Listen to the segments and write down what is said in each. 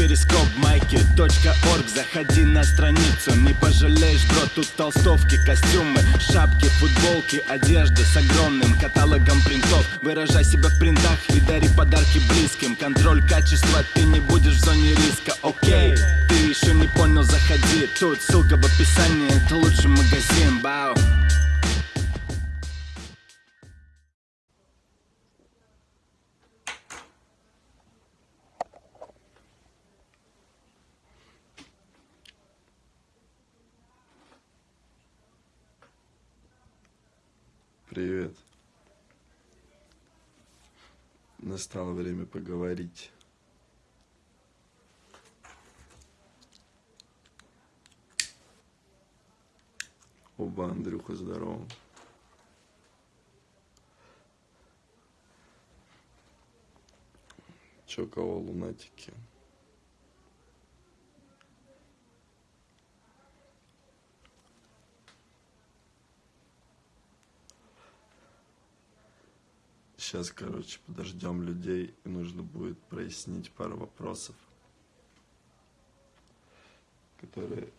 перископ майки .орг. Заходи на страницу, не пожалеешь, бро Тут толстовки, костюмы, шапки, футболки Одежда с огромным каталогом принтов. Выражай себя в принтах и дари подарки близким. Контроль качества, ты не будешь в зоне риска, окей Ты еще не понял, заходи. Тут ссылка в описании, это лучший магазин, бау Привет. Настало время поговорить. Оба, Андрюха, здорово. Чё, кого лунатики? Сейчас, короче, подождем людей, и нужно будет прояснить пару вопросов, которые...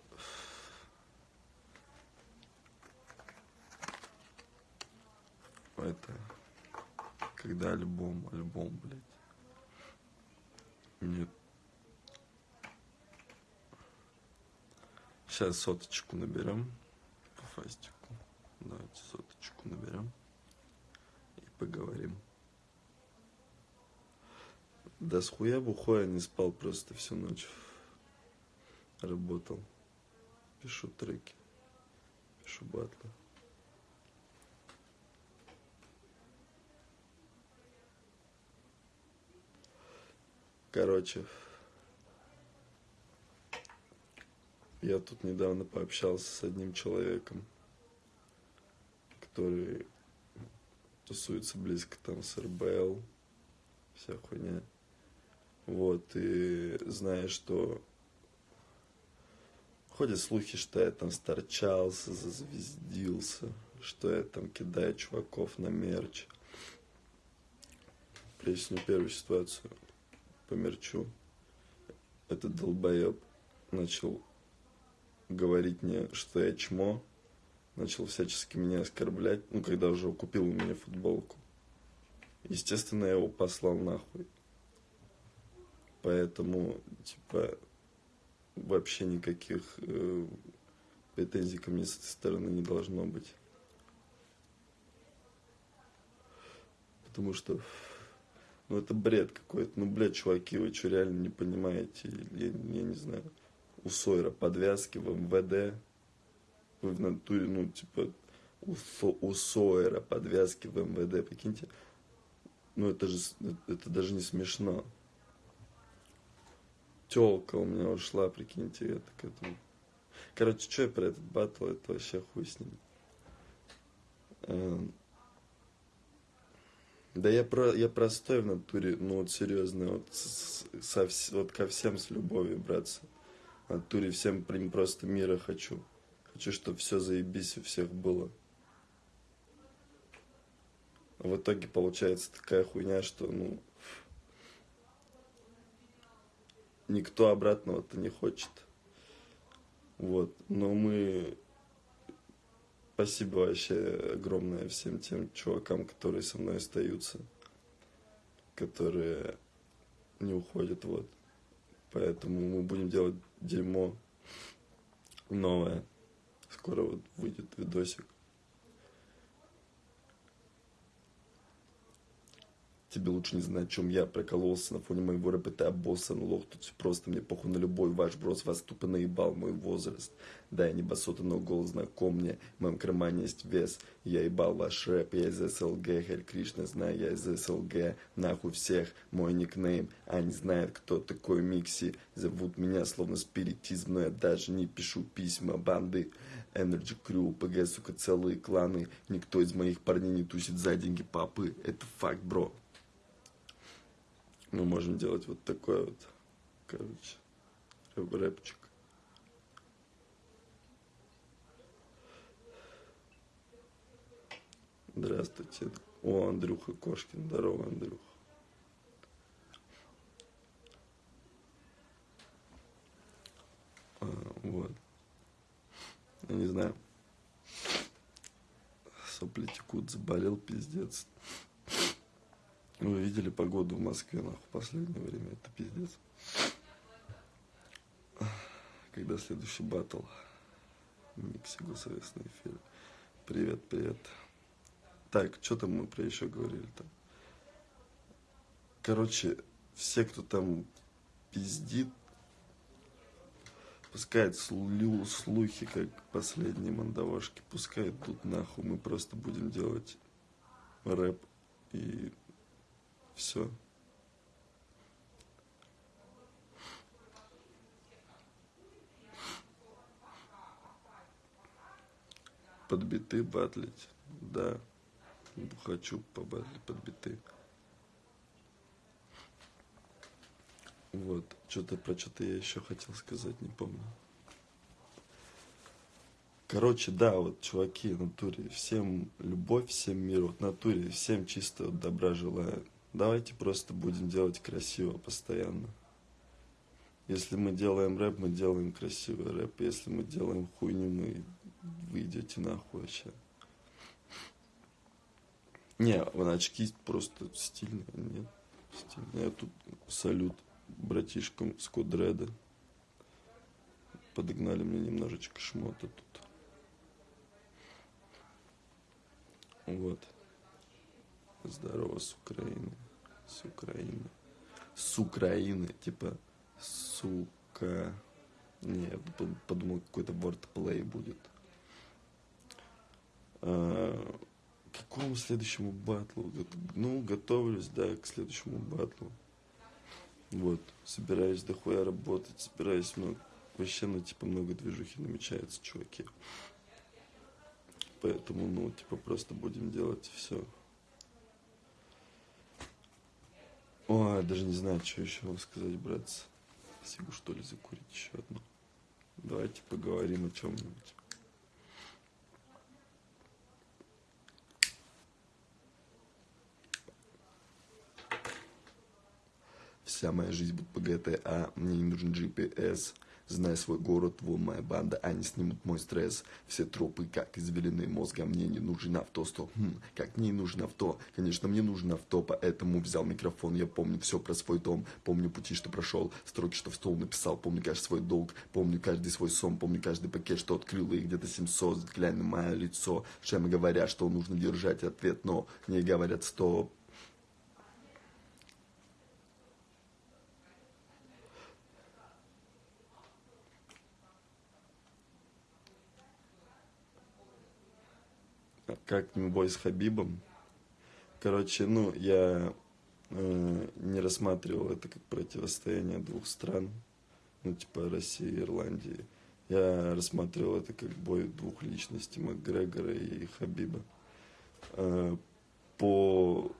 Это... Когда альбом, альбом, блядь. Нет. Сейчас соточку наберем по фастику. Давайте соточку наберем поговорим. Да с хуя бухой я не спал просто всю ночь. Работал. Пишу треки. Пишу батлы. Короче, я тут недавно пообщался с одним человеком, который тусуется близко там с РБЛ, вся хуйня. Вот, и знаешь, что ходят слухи, что я там старчался, зазвездился, что я там кидаю чуваков на мерч. Поясню первую ситуацию по мерчу. Этот долбоеб начал говорить мне, что я чмо, начал всячески меня оскорблять, ну, когда уже купил у меня футболку. Естественно, я его послал нахуй. Поэтому, типа, вообще никаких э, претензий ко мне с этой стороны не должно быть. Потому что, ну, это бред какой-то. Ну, блядь, чуваки, вы что, реально не понимаете? Я, я не знаю. У Сойера подвязки в МВД. В натуре, ну, типа, у, у Сойера подвязки в МВД, прикиньте. Ну, это же, это даже не смешно телка у меня ушла, прикиньте, я так это... Короче, что я про этот батл, это вообще хуй с ним. Эм. Да я, про, я простой в натуре, ну вот серьезно, вот, со, вот ко всем с любовью, братцы. В натуре всем просто мира хочу. Хочу, чтобы все заебись у всех было. А в итоге получается такая хуйня, что, ну, никто обратного-то не хочет. Вот. Но мы... Спасибо вообще огромное всем тем чувакам, которые со мной остаются. Которые не уходят, вот. Поэтому мы будем делать дерьмо новое. Скоро вот выйдет видосик. Тебе лучше не знать, о чем я прокололся на фоне моего рэпа, ты обоссан, лох, тут все просто, мне похуй на любой ваш брос, вас тупо наебал мой возраст. Да, я не басота, но голос знаком мне, в моем кармане есть вес, я ебал ваш рэп, я из СЛГ, Харь Кришна, знаю, я из СЛГ, нахуй всех, мой никнейм, они знают, кто такой Микси, зовут меня словно спиритизм, но я даже не пишу письма банды. Energy Crew, ПГ, сука, целые кланы, никто из моих парней не тусит за деньги папы, это факт, бро мы можем делать вот такой вот, короче, рэпчик. Здравствуйте. О, Андрюха Кошкин. Здорово, Андрюха. Я не знаю. Сопли текут, заболел, пиздец. Вы видели погоду в Москве, нахуй, в последнее время? Это пиздец. Когда следующий батл? Микси государственный эфир. Привет, привет. Так, что там мы про еще говорили-то? Короче, все, кто там пиздит, пускай слю, слухи, как последние мандавошки, пускай тут нахуй, мы просто будем делать рэп и все. Подбиты батлить, да. Хочу побатлить подбиты. Вот, что-то про что-то я еще хотел сказать, не помню. Короче, да, вот, чуваки, натуре, всем любовь, всем мир, вот, натуре, всем чисто вот, добра желаю. Давайте просто будем делать красиво постоянно. Если мы делаем рэп, мы делаем красивый рэп. Если мы делаем хуйню, мы вы идете нахуй вообще. Не, очки просто стильные, нет? Стильные. Я тут салют братишкам с Кодреда. Подогнали мне немножечко шмота тут. Вот. Здорово, с Украины. С Украины. С Украины. Типа, сука. Не, я подумал, какой-то wordplay будет. А, к какому следующему батлу? Ну, готовлюсь, да, к следующему батлу. Вот, собираюсь дохуя работать, собираюсь много, вообще, ну, типа, много движухи намечается, чуваки. Поэтому, ну, типа, просто будем делать все. Ой, даже не знаю, что еще вам сказать, братцы. Сигу, что ли, закурить еще одну. Давайте поговорим о чем-нибудь. Вся моя жизнь будет по GTA, мне не нужен GPS. Знай свой город, вон моя банда, они снимут мой стресс. Все тропы, как извеленные мозга, мне не нужен авто, Хм, как мне нужно авто? Конечно, мне нужно авто, поэтому взял микрофон. Я помню все про свой дом, помню пути, что прошел, строки, что в стол написал, помню каждый свой долг, помню каждый свой сон, помню каждый пакет, что открыл, их где-то 700, глянь на мое лицо. Шемы говорят, что нужно держать ответ, но не говорят стоп. Как не бой с Хабибом. Короче, ну, я э, не рассматривал это как противостояние двух стран, ну, типа России и Ирландии. Я рассматривал это как бой двух личностей, Макгрегора и Хабиба. Э, по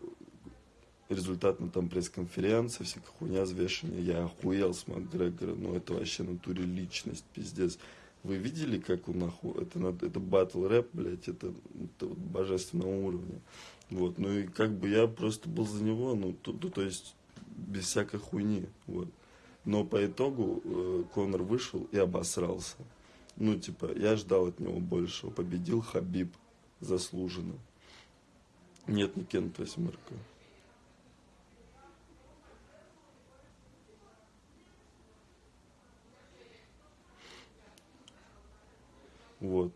результатам там пресс-конференции, всякая хуйня взвешивания, я охуел с Макгрегора, ну, это вообще натуре личность, пиздец. Вы видели, как он нахуй, это, это батл рэп, блядь, это, это вот божественного уровня. Вот, ну и как бы я просто был за него, ну, то, то, то есть без всякой хуйни, вот. Но по итогу э, Конор вышел и обосрался. Ну, типа, я ждал от него большего. Победил Хабиб заслуженно. Нет, не Кент восьмерка. Вот.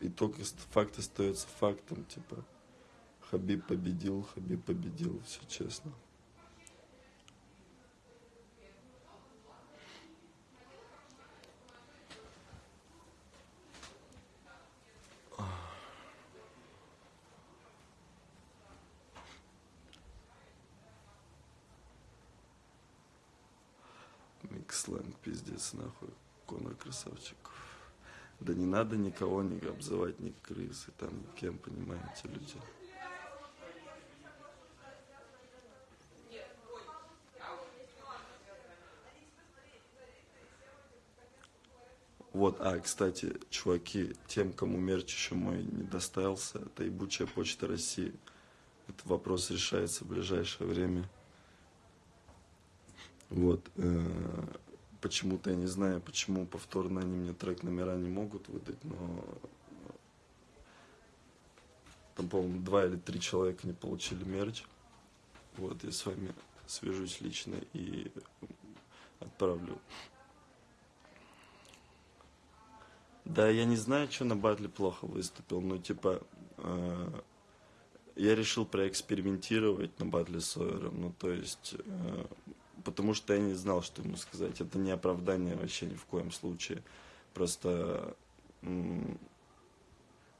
И только факт остается фактом, типа, Хабиб победил, Хабиб победил, все честно. Миксленг, пиздец, нахуй. Конор красавчик. Да не надо никого не обзывать, ни крысы, там, кем, понимаете, люди. Вот, а, кстати, чуваки, тем, кому мерч еще мой не доставился, это ебучая почта России. Этот вопрос решается в ближайшее время. Вот, э, почему-то, я не знаю, почему повторно они мне трек номера не могут выдать, но там, по-моему, два или три человека не получили мерч. Вот, я с вами свяжусь лично и отправлю. Да, я не знаю, что на батле плохо выступил, но типа э, я решил проэкспериментировать на батле с Сойером, ну то есть, э, потому что я не знал, что ему сказать. Это не оправдание вообще ни в коем случае. Просто, ну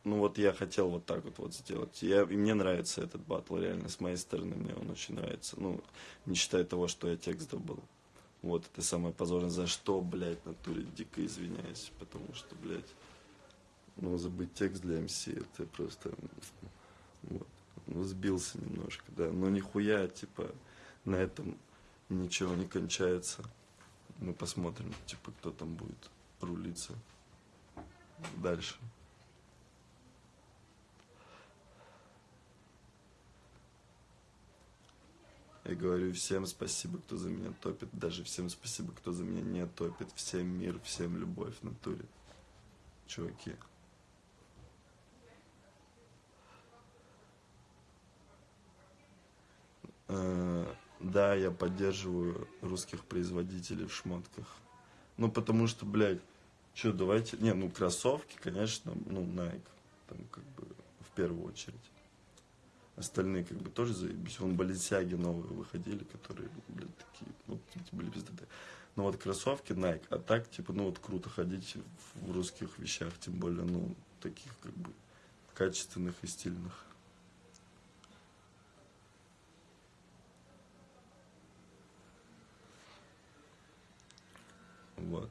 вот я хотел вот так вот, вот сделать. Я, и мне нравится этот батл, реально, с моей стороны мне он очень нравится. Ну, не считая того, что я текст добыл. Вот, это самое позорное. За что, блядь, натуре дико извиняюсь. Потому что, блядь, ну, забыть текст для МС, это просто... Вот. Ну, сбился немножко, да. Но нихуя, типа, на этом ничего не кончается. Мы посмотрим, типа, кто там будет рулиться дальше. Я говорю всем спасибо, кто за меня топит, даже всем спасибо, кто за меня не топит. Всем мир, всем любовь в натуре. Чуваки. Э, да, я поддерживаю русских производителей в шмотках. Ну, потому что, блядь, что, давайте... Не, ну, кроссовки, конечно, ну, Nike, там, как бы, в первую очередь. Остальные как бы тоже заебись. Вон Баленсиаги новые выходили, которые, блядь, такие, ну, типа, были пиздатые. Но вот кроссовки Nike, а так, типа, ну вот круто ходить в русских вещах, тем более, ну, таких как бы качественных и стильных. Вот.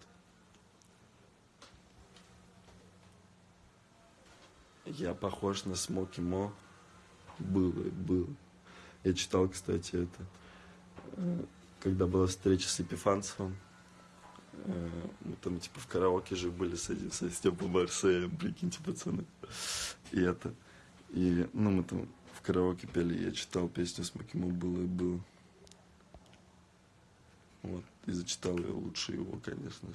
Я похож на Смоки Мо. Было, было. Я читал, кстати, это, э, когда была встреча с Епифанцевым, э, мы там типа в караоке же были с, со Степом Марсеем, прикиньте, пацаны. И это, и, ну, мы там в караоке пели, я читал песню с Макимо «Было и было». Вот, и зачитал ее лучше его, конечно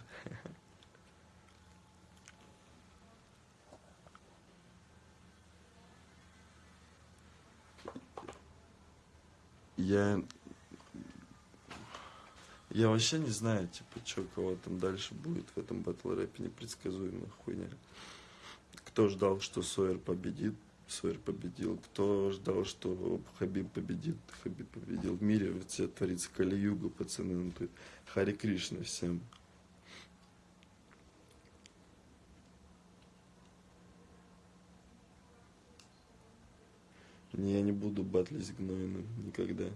я я вообще не знаю, типа, что кого там дальше будет в этом батл рэпе, непредсказуемая хуйня. Кто ждал, что Сойер победит, Сойер победил. Кто ждал, что Хабиб победит, Хабиб победил. В мире все творится Кали-Юга, пацаны. Ну, тут Хари Кришна всем. Я не буду батлить с Гнойным никогда.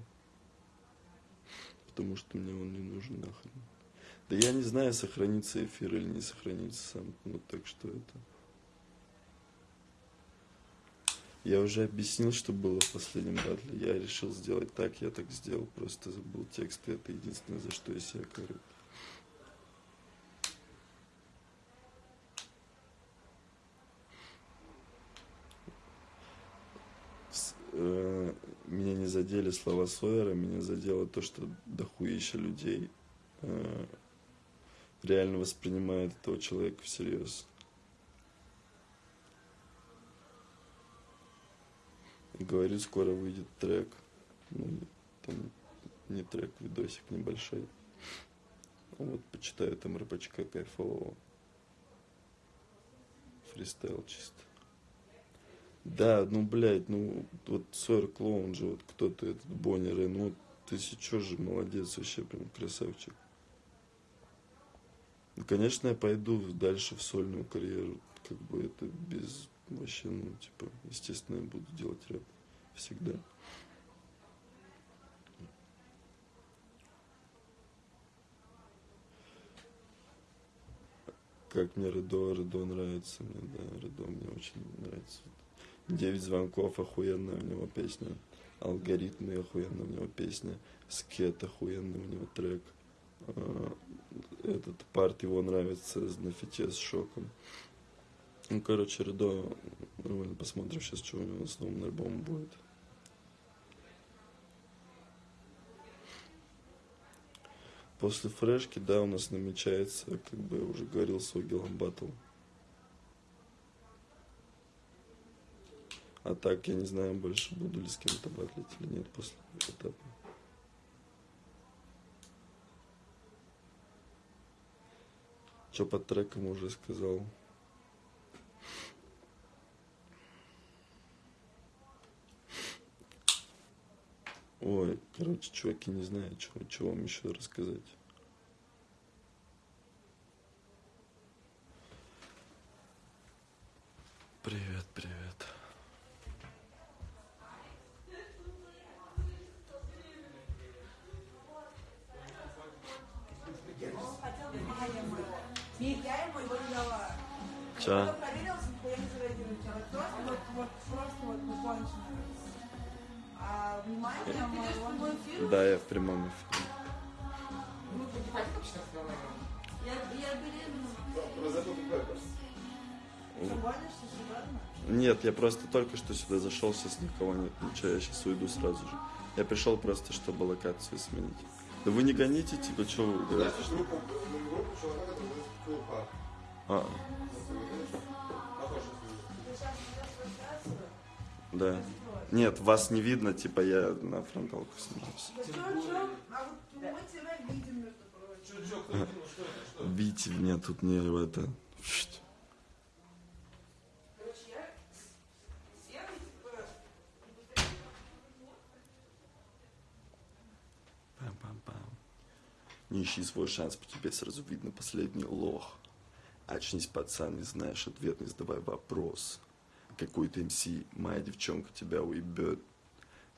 Потому что мне он не нужен нахрен. Да я не знаю, сохранится эфир или не сохранится сам. Ну так что это... Я уже объяснил, что было в последнем батле. Я решил сделать так, я так сделал. Просто забыл текст, и это единственное, за что я себя корю. Э, меня не задели слова Сойера, меня задело то, что дохуища людей э, реально воспринимает этого человека всерьез. Говорит, скоро выйдет трек. Ну, там не трек, видосик небольшой. Вот, почитаю там рэпачка кайфового. Фристайл чисто. Да, ну, блядь, ну, вот Сойер Клоун же, вот кто-то, этот Боннер, ну, ты сейчас же молодец вообще, прям красавчик. Ну, конечно, я пойду дальше в сольную карьеру, как бы это без, вообще, ну, типа, естественно, я буду делать рэп всегда. Как мне Редо, Редо нравится мне, да, Редо мне очень нравится. Девять звонков, охуенная у него песня. Алгоритмы, охуенная у него песня. Скет, охуенный у него трек. А, этот парт его нравится на фите с шоком. Ну, короче, Редо, нормально посмотрим сейчас, что у него с новым альбомом будет. После фрешки, да, у нас намечается, как бы я уже говорил, с Огилом Баттл. А так, я не знаю больше, буду ли с кем-то батлить или нет после этапа. Что по трекам уже сказал. Ой, короче, чуваки, не знаю, чего, чего вам еще рассказать. Привет, привет. Человек просто вот, вот, просто вот, ну, кончено. А внимание моего... Да, я в прямом эфире. Я, я беременна. Что, гонишься серьезно? Нет, я просто только что сюда зашел, сейчас никого нет, ничего, я сейчас уйду сразу же. Я пришел просто, чтобы локацию сменить. Да вы не гоните, типа, что вы говорите? А, да. Нет, вас не видно, типа, я на фронталку? А прочим. Видите, меня тут не это... Типа, Пам-пам-пам. Не ищи свой шанс, по тебе сразу видно последний лох. Очнись, пацан, не знаешь ответ, не задавай вопрос. Какой-то МС, моя девчонка тебя уебет.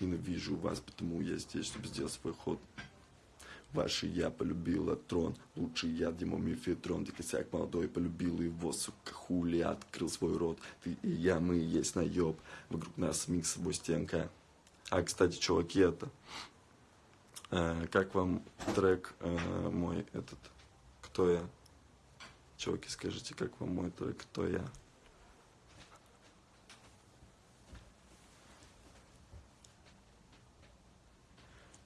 Ненавижу вас, потому я здесь, чтобы сделать свой ход. Ваши я полюбила трон, лучший я, Дима Мифетрон, ты косяк молодой, полюбила его, сука, хули, открыл свой рот. Ты и я, мы есть наеб, вокруг нас самих с собой стенка. А, кстати, чуваки, это, Э, как вам трек э, мой этот «Кто я?» Чуваки, скажите, как вам мой трек «Кто я?»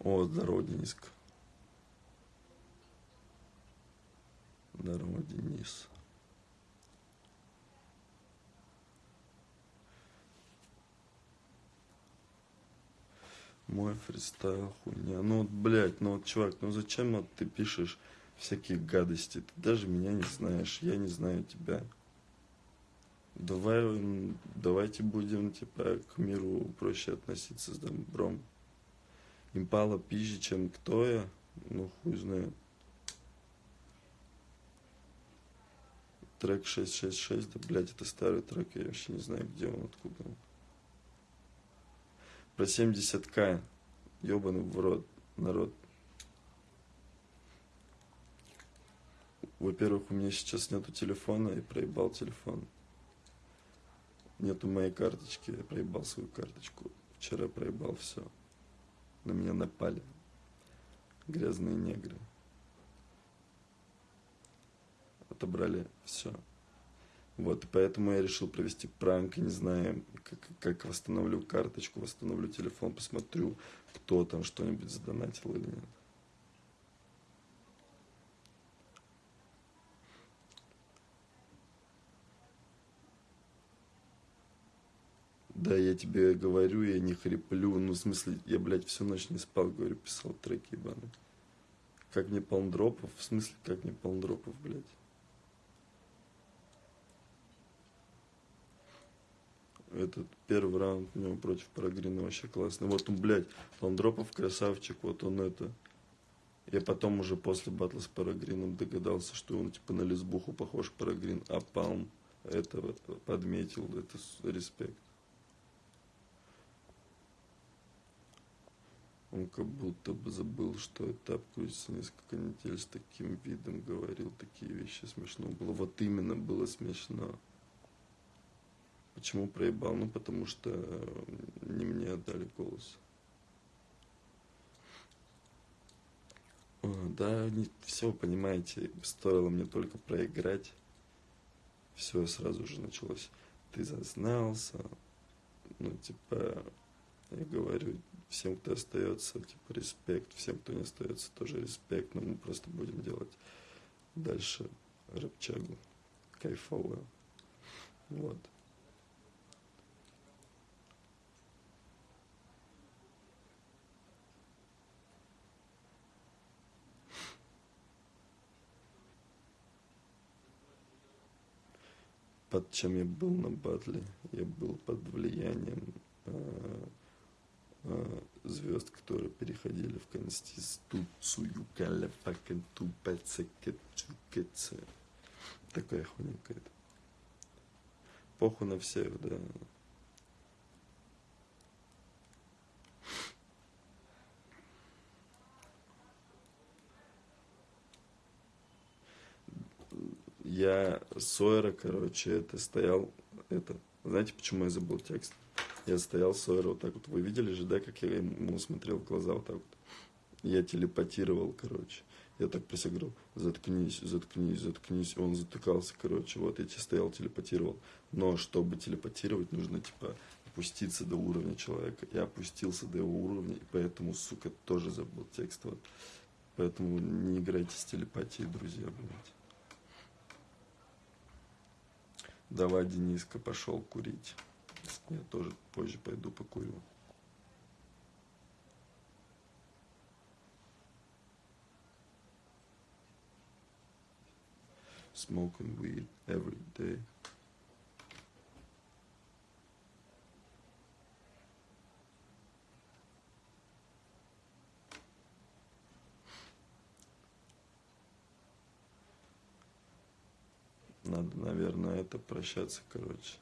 О, здорово, Дениска. Здорово, Денис. Мой фристайл хуйня. Ну вот, блядь, ну вот, чувак, ну зачем вот ты пишешь всякие гадости? Ты даже меня не знаешь, я не знаю тебя. Давай, давайте будем, типа, к миру проще относиться с добром. Импала пизже, чем кто я, ну хуй знает. Трек 666, да, блядь, это старый трек, я вообще не знаю, где он, откуда он. Про 70к. Ебаный в рот, народ. Во-первых, у меня сейчас нету телефона, и проебал телефон. Нету моей карточки, я проебал свою карточку. Вчера проебал все. На меня напали. Грязные негры. Отобрали все. Вот, и поэтому я решил провести пранк, не знаю, как, как восстановлю карточку, восстановлю телефон, посмотрю, кто там что-нибудь задонатил или нет. Да, я тебе говорю, я не хриплю, ну, в смысле, я, блядь, всю ночь не спал, говорю, писал треки ебаные. Как мне полндропов? В смысле, как мне полндропов, блядь? этот первый раунд у него против Парагрина вообще классный. Вот он, блядь, он дропов красавчик, вот он это. Я потом уже после батла с Парагрином догадался, что он типа на лесбуху похож Парагрин, а Палм этого подметил, это респект. Он как будто бы забыл, что этап крутится несколько недель с таким видом, говорил такие вещи, смешно было. Вот именно было смешно. Почему проебал? Ну, потому что э, не мне отдали голос. Да, не, все, понимаете, стоило мне только проиграть. Все сразу же началось. Ты зазнался. Ну, типа, Я говорю, всем, кто остается, типа, респект, всем, кто не остается, тоже респект, но мы просто будем делать дальше рэпчагу кайфовую. Вот. под чем я был на батле. Я был под влиянием э, звезд, которые переходили в Конституцию. Такая хуйня какая-то. Похуй на всех, да. я Сойера, короче, это стоял, это, знаете, почему я забыл текст? Я стоял Сойера вот так вот, вы видели же, да, как я ему смотрел в глаза вот так вот? Я телепатировал, короче. Я так присяграл, заткнись, заткнись, заткнись. Он затыкался, короче, вот я тебе стоял, телепатировал. Но чтобы телепатировать, нужно, типа, опуститься до уровня человека. Я опустился до его уровня, и поэтому, сука, тоже забыл текст. Вот. Поэтому не играйте с телепатией, друзья, блядь. Давай, Дениска, пошел курить. Я тоже позже пойду покурю. Smoking weed every day. Надо, наверное, это прощаться, короче.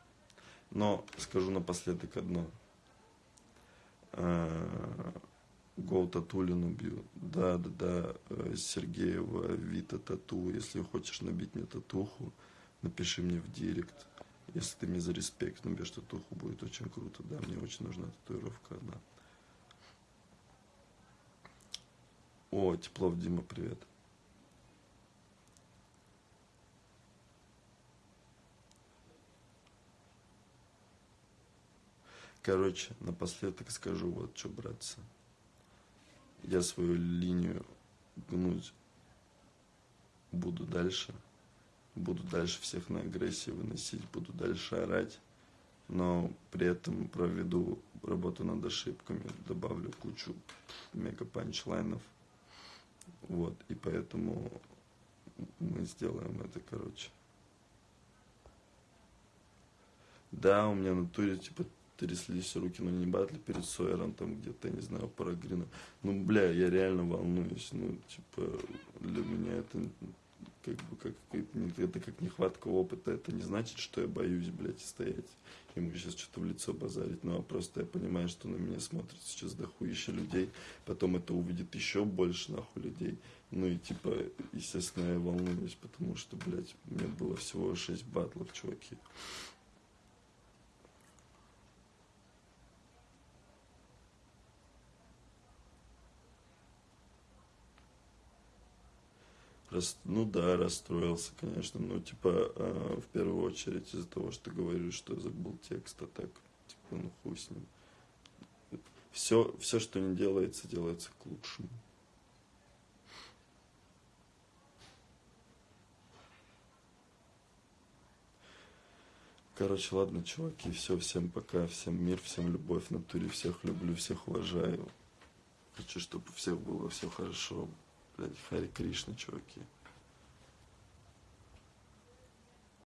Но скажу напоследок одно. Гол Татулин убью. Да, да, да, э, Сергеева, Вита Тату. Если хочешь набить мне татуху, напиши мне в директ. Если ты мне за респект набьешь татуху, будет очень круто. Да, мне очень нужна татуировка одна. О, Теплов Дима, привет. Короче, напоследок скажу вот что, братцы. Я свою линию гнуть буду дальше. Буду дальше всех на агрессии выносить, буду дальше орать. Но при этом проведу работу над ошибками, добавлю кучу мега панчлайнов. Вот, и поэтому мы сделаем это, короче. Да, у меня на туре, типа, тряслись руки, но не батли перед Сойером, там где-то, не знаю, Парагрина. Ну, бля, я реально волнуюсь, ну, типа, для меня это как бы как это как нехватка опыта, это не значит, что я боюсь, блядь, стоять. Ему сейчас что-то в лицо базарить, ну а просто я понимаю, что на меня смотрит сейчас дохуище людей, потом это увидит еще больше нахуй людей. Ну и типа, естественно, я волнуюсь, потому что, блядь, меня было всего шесть батлов, чуваки. Рас, ну да, расстроился, конечно. Ну, типа, э, в первую очередь из-за того, что говорю, что забыл текст, а так, типа, ну хуй с ним. Все, все, что не делается, делается к лучшему. Короче, ладно, чуваки, все, всем пока, всем мир, всем любовь, натуре всех люблю, всех уважаю. Хочу, чтобы у всех было все хорошо. Блядь, Хари Кришна, чуваки.